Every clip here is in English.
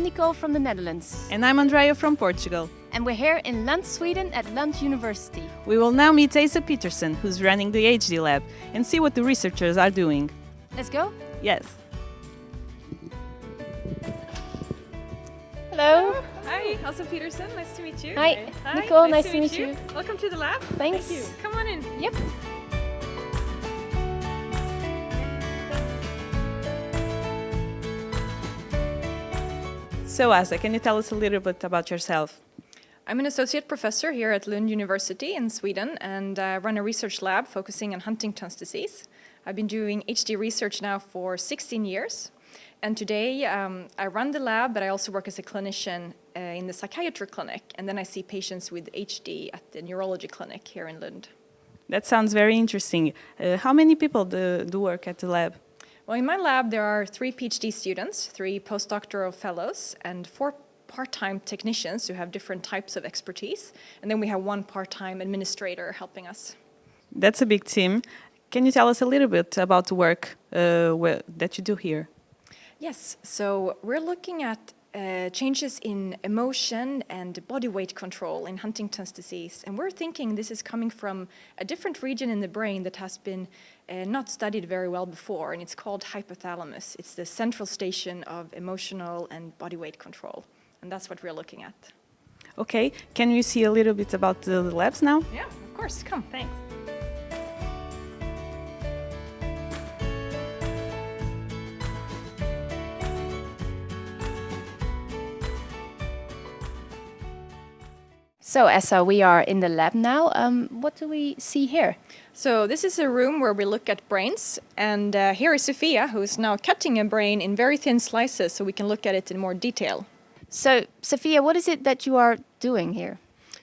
Nicole from the Netherlands. And I'm Andrea from Portugal. And we're here in Lund, Sweden at Lund University. We will now meet Asa Peterson, who's running the HD lab, and see what the researchers are doing. Let's go? Yes. Hello. Hi, Elsa Peterson. Nice to meet you. Hi, Nicole. Nice, to meet you. Welcome to the lab. Thanks. Thank you. Come on in. Yep. So, Asa, can you tell us a little bit about yourself? I'm an associate professor here at Lund University in Sweden and uh, run a research lab focusing on Huntington's disease. I've been doing HD research now for 16 years. And today um, I run the lab, but I also work as a clinician uh, in the psychiatry clinic. And then I see patients with HD at the neurology clinic here in Lund. That sounds very interesting. Uh, how many people do, do work at the lab? Well, in my lab, there are three PhD students, three postdoctoral fellows, and four part-time technicians who have different types of expertise. And then we have one part-time administrator helping us. That's a big team. Can you tell us a little bit about the work uh, that you do here? Yes, so we're looking at uh, changes in emotion and body weight control in Huntington's disease. And we're thinking this is coming from a different region in the brain that has been uh, not studied very well before, and it's called hypothalamus. It's the central station of emotional and body weight control, and that's what we're looking at. Okay, can we see a little bit about the labs now? Yeah, of course, come, thanks. So, Essa, we are in the lab now. Um, what do we see here? So this is a room where we look at brains, and uh, here is Sophia, who is now cutting a brain in very thin slices so we can look at it in more detail. So, Sophia, what is it that you are doing here?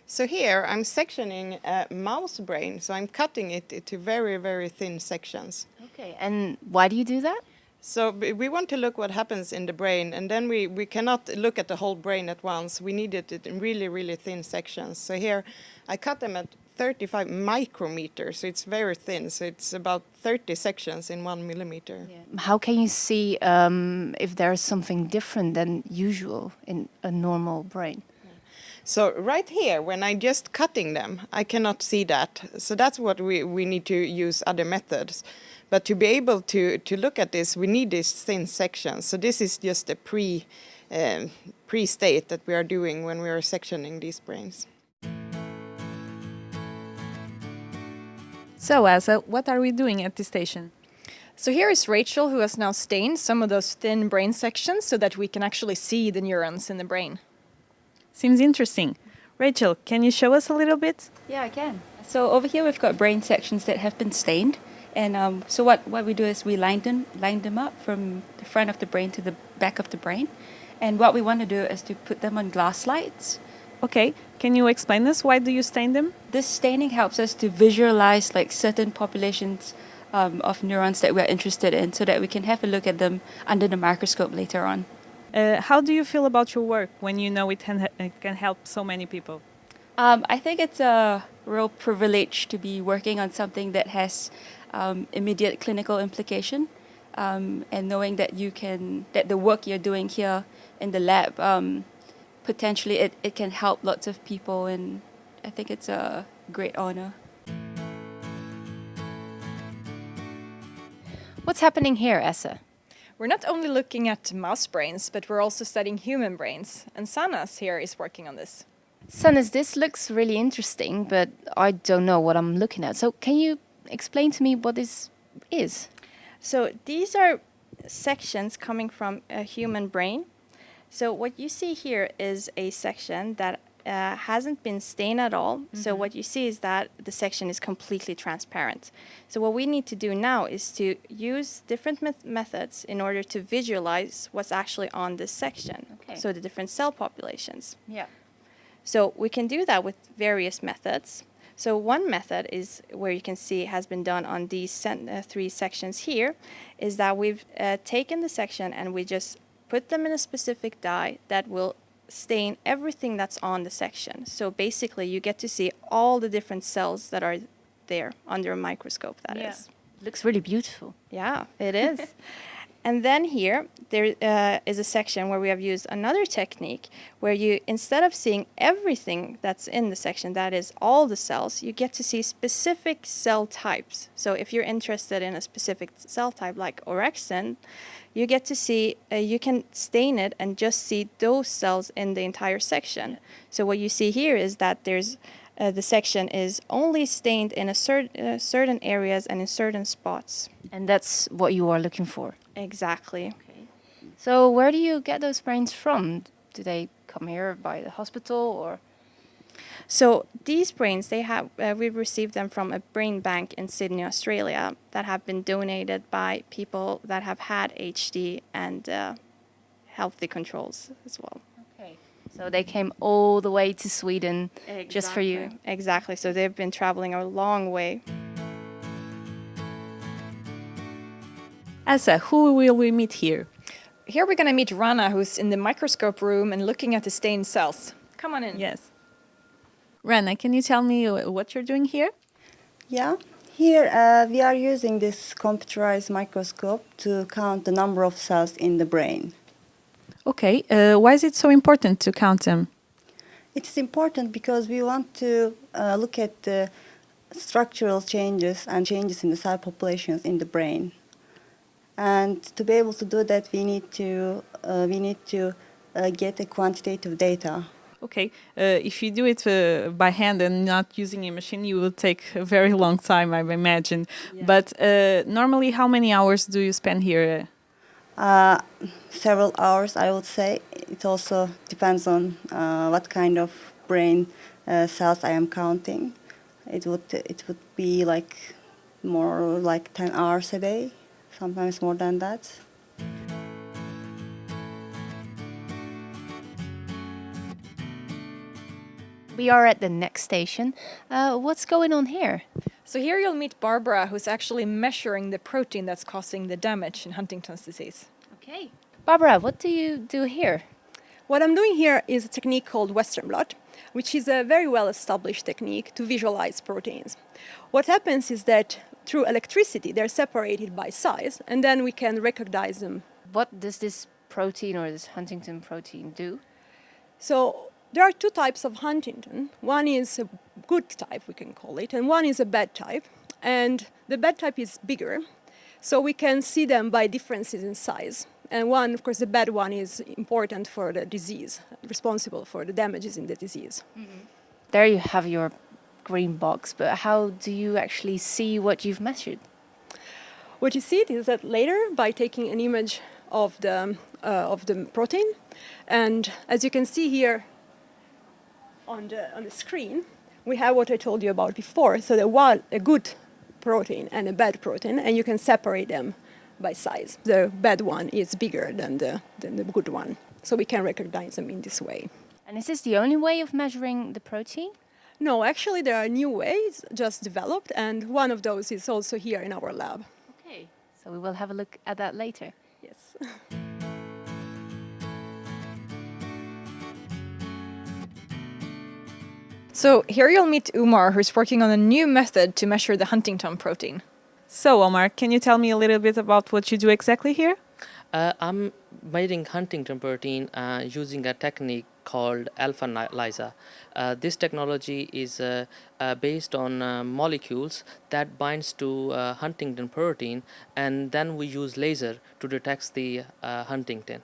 So here I'm sectioning a mouse brain, so I'm cutting it into very, very thin sections. Okay, and why do you do that? So we want to look what happens in the brain, and then we, we cannot look at the whole brain at once. We need it in really, really thin sections. So here I cut them at 35 micrometers, so it's very thin. So it's about 30 sections in one millimeter. Yeah. How can you see um, if there's something different than usual in a normal brain? So right here, when I'm just cutting them, I cannot see that. So that's what we, we need to use other methods. But to be able to, to look at this, we need these thin sections. So this is just a pre, um, pre-state that we are doing when we are sectioning these brains. So, Asa, what are we doing at this station? So here is Rachel, who has now stained some of those thin brain sections so that we can actually see the neurons in the brain. Seems interesting. Rachel, can you show us a little bit? Yeah, I can. So over here we've got brain sections that have been stained. And um, so what, what we do is we line them, line them up from the front of the brain to the back of the brain. And what we want to do is to put them on glass slides. Okay, can you explain this? Why do you stain them? This staining helps us to visualize like certain populations um, of neurons that we're interested in so that we can have a look at them under the microscope later on. Uh, how do you feel about your work when you know it can, it can help so many people? Um, I think it's a real privilege to be working on something that has um, immediate clinical implication um, and knowing that you can, that the work you're doing here in the lab, um, potentially it, it can help lots of people and I think it's a great honor. What's happening here, Essa? We're not only looking at mouse brains, but we're also studying human brains. And Sanas here is working on this. Sanas, this looks really interesting, but I don't know what I'm looking at. So can you explain to me what this is? So these are sections coming from a human brain. So what you see here is a section that uh, hasn't been stained at all. Mm -hmm. So mm-hmm. what you see is that the section is completely transparent. So what we need to do now is to use different me methods in order to visualize what's actually on this section. Okay. So the different cell populations. Yeah. So we can do that with various methods. So one method is where you can see has been done on these uh, three sections here, is that we've uh, taken the section and we just put them in a specific dye that will stain everything that's on the section. So basically you get to see all the different cells that are there under a microscope That yeah. is. Looks really beautiful. Yeah, it is. And then here, there uh, is a section where we have used another technique where you, instead of seeing everything that's in the section, that is all the cells, you get to see specific cell types. So if you're interested in a specific cell type like orexin, you get to see, uh, you can stain it and just see those cells in the entire section. So what you see here is that there's uh, the section is only stained in a cer- uh, certain areas and in certain spots. And that's what you are looking for. Exactly. So where do you get those brains from? Do they come here by the hospital or? So these brains, they have uh, we've received them from a brain bank in Sydney, Australia, that have been donated by people that have had HD and uh, healthy controls as well. Okay. So they came all the way to Sweden just for you. Exactly. So they've been traveling a long way. Asa, who will we meet here? Here we're going to meet Rana, who's in the microscope room and looking at the stained cells. Come on in. Yes. Rana, can you tell me what you're doing here? Yeah, here uh, we are using this computerized microscope to count the number of cells in the brain. Okay, uh, why is it so important to count them? It's important because we want to uh, look at the structural changes and changes in the cell populations in the brain. And to be able to do that, we need to uh, we need to uh, get a quantitative data. Okay, uh, if you do it uh, by hand and not using a machine, you will take a very long time, I imagine. But uh, normally, how many hours do you spend here? Uh, several hours, I would say. It also depends on uh, what kind of brain uh, cells I am counting. It would it would be like more like ten hours a day, sometimes more than that. We are at the next station. Uh, what's going on here? So here you'll meet Barbara, who's actually measuring the protein that's causing the damage in Huntington's disease. Okay. Barbara, what do you do here? What I'm doing here is a technique called Western blot, which is a very well established technique to visualize proteins. What happens is that through electricity, they're separated by size, and then we can recognize them. What does this protein or this Huntington protein do? So there are two types of Huntington. One is a good type, we can call it, and one is a bad type. And the bad type is bigger, so we can see them by differences in size. And one, of course, the bad one is important for the disease, responsible for the damages in the disease. There you have your green box, but how do you actually see what you've measured? What you see is that later, by taking an image of the, uh, of the protein, and as you can see here on the, on the screen, we have what I told you about before. So the one, a good protein and a bad protein, and you can separate them by size. The bad one is bigger than the, than the good one, so we can recognize them in this way. And is this the only way of measuring the protein? No, actually, there are new ways just developed, and one of those is also here in our lab. Okay. So we will have a look at that later. Yes. So here you'll meet Umar, who's working on a new method to measure the Huntington protein. So, Omar, can you tell me a little bit about what you do exactly here? Uh, I'm measuring Huntington protein uh, using a technique called alpha ni- lysa. Uh, this technology is uh, uh, based on uh, molecules that binds to uh, Huntington protein, and then we use laser to detect the uh, Huntington.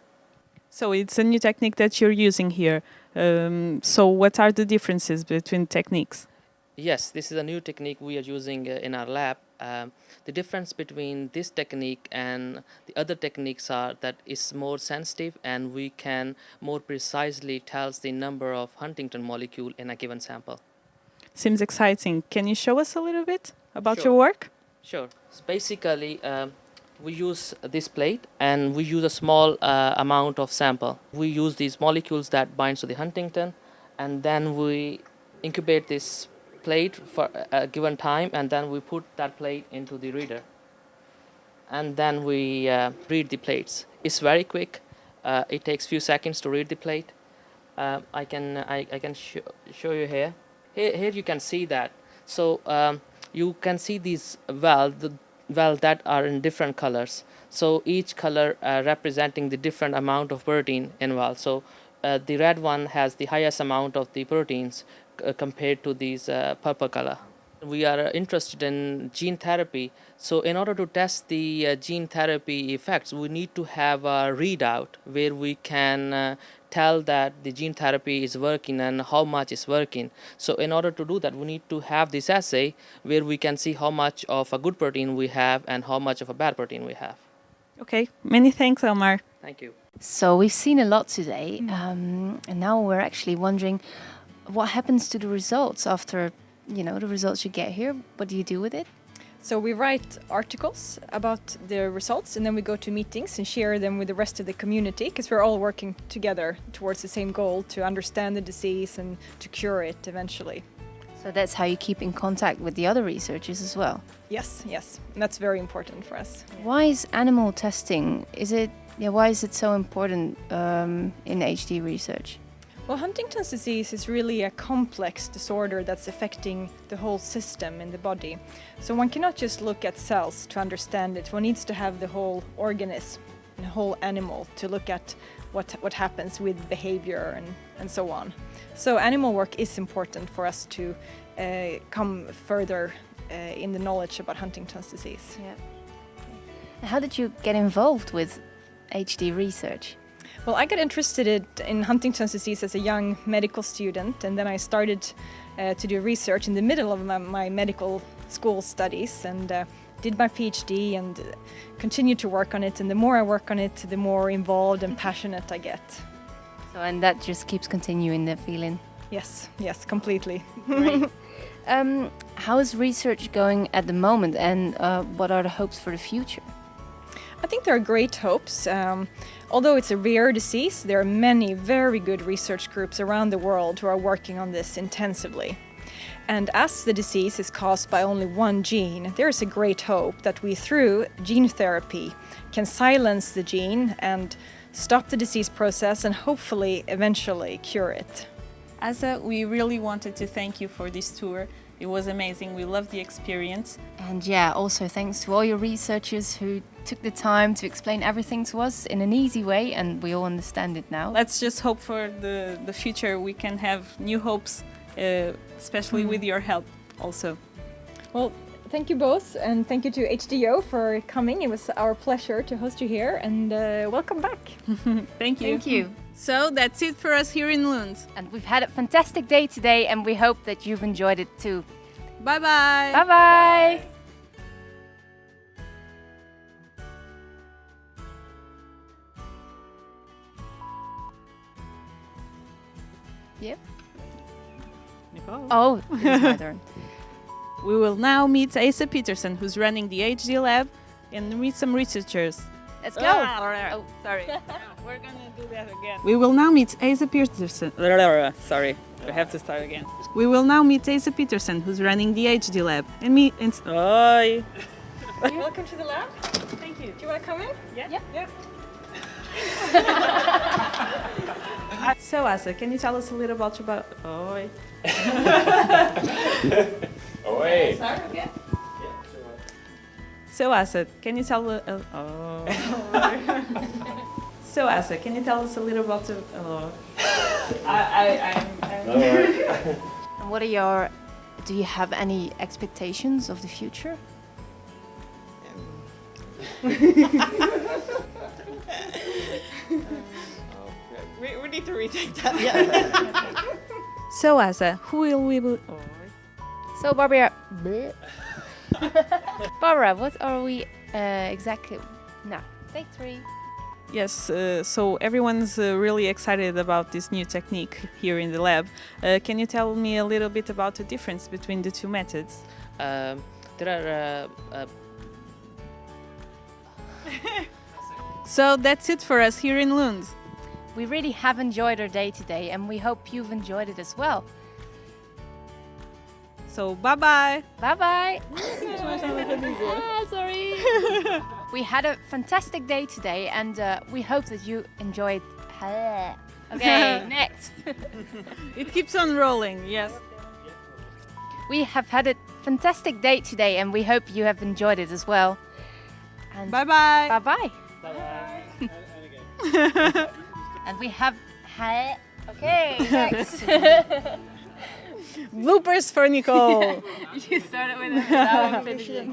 So, it's a new technique that you're using here. Um, so, what are the differences between techniques? Yes, this is a new technique we are using uh, in our lab. Um, the difference between this technique and the other techniques are that it's more sensitive and we can more precisely tell the number of Huntington molecule in a given sample. Seems exciting. Can you show us a little bit about Sure. your work? Sure. So basically, um, we use this plate and we use a small uh, amount of sample. We use these molecules that binds to the Huntington, and then we incubate this plate for a given time, and then we put that plate into the reader, and then we uh, read the plates. It's very quick. Uh, it takes few seconds to read the plate. Uh, I can I, I can sh- show you here. Here here you can see that. So um, you can see these well the well, that are in different colors. So each color uh, representing the different amount of protein involved. So uh, the red one has the highest amount of the proteins uh, compared to these purple color. We are interested in gene therapy. So in order to test the uh, gene therapy effects, we need to have a readout where we can uh, tell that the gene therapy is working and how much is working. So in order to do that, we need to have this assay where we can see how much of a good protein we have and how much of a bad protein we have. Okay, many thanks, Elmar. Thank you. So we've seen a lot today, um, and now we're actually wondering what happens to the results after, you know, the results you get here. What do you do with it? So we write articles about the results and then we go to meetings and share them with the rest of the community because we're all working together towards the same goal to understand the disease and to cure it eventually. So that's how you keep in contact with the other researchers as well. Yes, yes, and that's very important for us. Why is animal testing? Is it yeah? Why is it so important um, in HD research? Well, Huntington's disease is really a complex disorder that's affecting the whole system in the body. So one cannot just look at cells to understand it. One needs to have the whole organism, the whole animal to look at what, what happens with behavior and, and so on. So animal work is important for us to uh, come further uh, in the knowledge about Huntington's disease. Yeah. How did you get involved with HD research? Well, I got interested in Huntington's disease as a young medical student, and then I started uh, to do research in the middle of my, my medical school studies and uh, did my PhD and uh, continued to work on it. And the more I work on it, the more involved and passionate I get. So, and that just keeps continuing the feeling. Yes, yes, completely. Um, how is research going at the moment, and uh, what are the hopes for the future? I think there are great hopes. Um, although it's a rare disease, there are many very good research groups around the world who are working on this intensively. And as the disease is caused by only one gene, there is a great hope that we, through gene therapy, can silence the gene and stop the disease process and hopefully eventually cure it. Asa, we really wanted to thank you for this tour. It was amazing. We loved the experience. And yeah, also thanks to all your researchers who took the time to explain everything to us in an easy way, and we all understand it now. Let's just hope for the, the future we can have new hopes, uh, especially mm. with your help also. Well, thank you both, and thank you to HDO for coming. It was our pleasure to host you here, and uh, welcome back. thank you. Thank you. So that's it for us here in Lund. And we've had a fantastic day today, and we hope that you've enjoyed it too. Bye bye. Bye bye. Yep. Nicole. Oh, it's my turn. We will now meet Asa Peterson, who's running the HD lab, and meet some researchers. Let's oh. go. oh, sorry. We're gonna do that again. We will now meet Asa Peterson. Sorry, We have to start again. We will now meet Asa Peterson, who's running the HD lab, and me And Hi. Welcome to the lab. Thank you. Do you want to come in? Yeah. Yeah. yeah. so Asa, can you tell us a little about about? Oi. Oi. Start again. So Asa, can you tell uh, oh. So Asa, can you tell us a little about the oh. I I I'm, I'm And what are your do you have any expectations of the future? we, we need to retake that. Yeah. so Asa, who will we be? Oh. So Barbara, Barbara, what are we uh, exactly now? Take three. Yes, uh, so everyone's uh, really excited about this new technique here in the lab. Uh, can you tell me a little bit about the difference between the two methods? Um, there are uh, so that's it for us here in Lund. We really have enjoyed our day today and we hope you've enjoyed it as well. So bye bye. Bye bye. ah, sorry. we had a fantastic day today and uh, we hope that you enjoyed. okay, next. it keeps on rolling, yes. we have had a fantastic day today and we hope you have enjoyed it as well. And Bye bye. bye bye. bye. and we have had okay next. Bloopers for Nicole. you started with it. That one finished it.